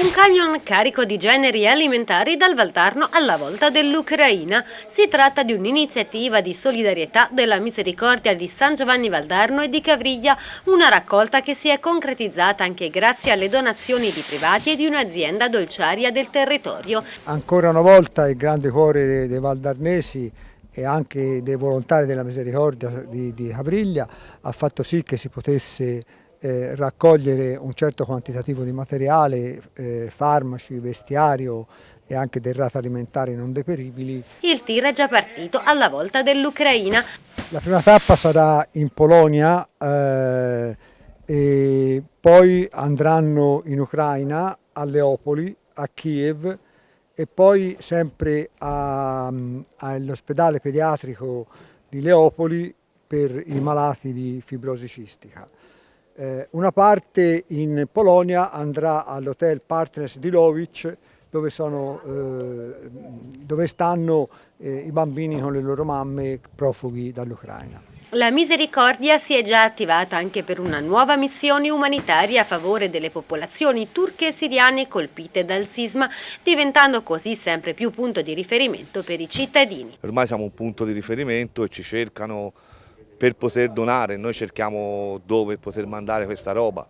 Un camion carico di generi alimentari dal Valtarno alla volta dell'Ucraina. Si tratta di un'iniziativa di solidarietà della Misericordia di San Giovanni Valdarno e di Cavriglia, una raccolta che si è concretizzata anche grazie alle donazioni di privati e di un'azienda dolciaria del territorio. Ancora una volta il grande cuore dei, valdarnesi e anche dei volontari della Misericordia di, di Cavriglia ha fatto sì che si potesse eh, raccogliere un certo quantitativo di materiale, eh, farmaci, vestiario e anche derrate alimentari non deperibili. Il tir è già partito alla volta dell'Ucraina. La prima tappa sarà in Polonia eh, e poi andranno in Ucraina, a Leopoli, a Kiev e poi sempre all'ospedale pediatrico di Leopoli per i malati di fibrosi cistica. Eh, una parte in Polonia andrà all'hotel Partners di Lovic dove, sono, eh, dove stanno eh, i bambini con le loro mamme profughi dall'Ucraina. La Misericordia si è già attivata anche per una nuova missione umanitaria a favore delle popolazioni turche e siriane colpite dal sisma, diventando così sempre più punto di riferimento per i cittadini. Ormai siamo un punto di riferimento e ci cercano per poter donare, noi cerchiamo dove poter mandare questa roba.